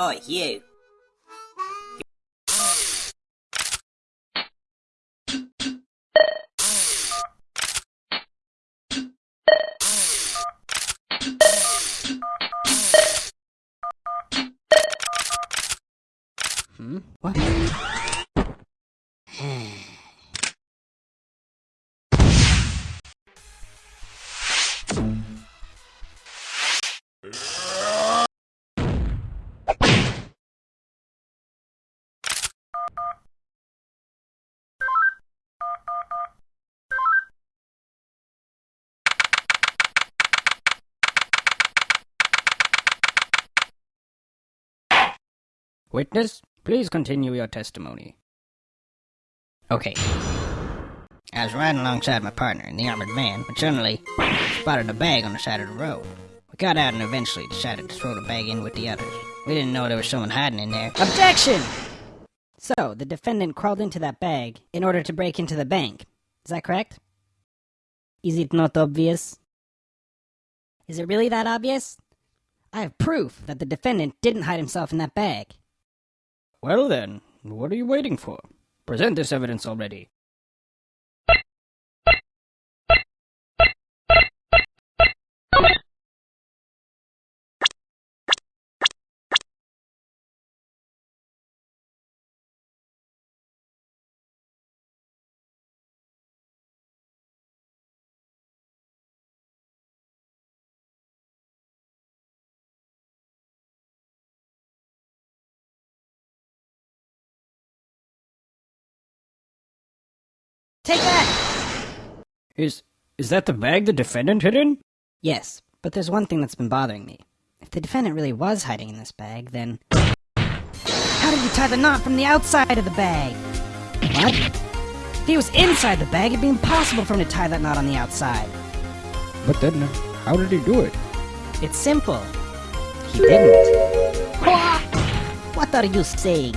Oh, you. Hmm? What? Witness, please continue your testimony. Okay. I was riding alongside my partner in the armored van, but suddenly spotted a bag on the side of the road. We got out and eventually decided to throw the bag in with the others. We didn't know there was someone hiding in there. Objection! So, the defendant crawled into that bag in order to break into the bank. Is that correct? Is it not obvious? Is it really that obvious? I have proof that the defendant didn't hide himself in that bag. Well then, what are you waiting for? Present this evidence already. Take that! Is is that the bag the defendant hid in? Yes, but there's one thing that's been bothering me. If the defendant really was hiding in this bag, then how did he tie the knot from the outside of the bag? What? If he was inside the bag, it'd be impossible for him to tie that knot on the outside. But then, how did he do it? It's simple. He didn't. What? What are you saying?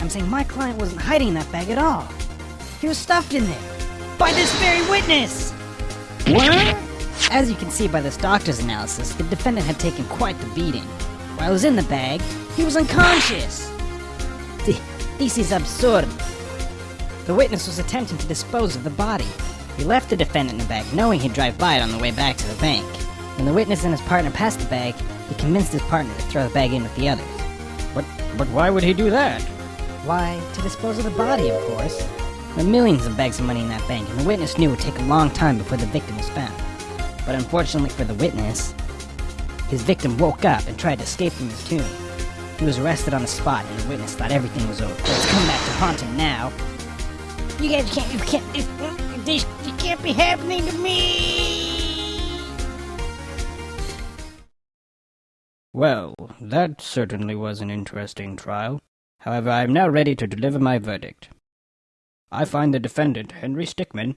I'm saying my client wasn't hiding in that bag at all. He was stuffed in there. By this very witness! What? As you can see by this doctor's analysis, the defendant had taken quite the beating. While he was in the bag, he was unconscious. Th- This is absurd. The witness was attempting to dispose of the body. He left the defendant in the bag, knowing he'd drive by it on the way back to the bank. When the witness and his partner passed the bag, he convinced his partner to throw the bag in with the others. But, but why would he do that? Why, to dispose of the body, of course. There were millions of bags of money in that bank, and the witness knew it would take a long time before the victim was found. But unfortunately for the witness, his victim woke up and tried to escape from his tomb. He was arrested on the spot, and the witness thought everything was over. Come back to haunt him now. You guys can't, you can't, this, this, it can't be happening to me! Well, that certainly was an interesting trial. However, I am now ready to deliver my verdict. I find the defendant, Henry Stickmin,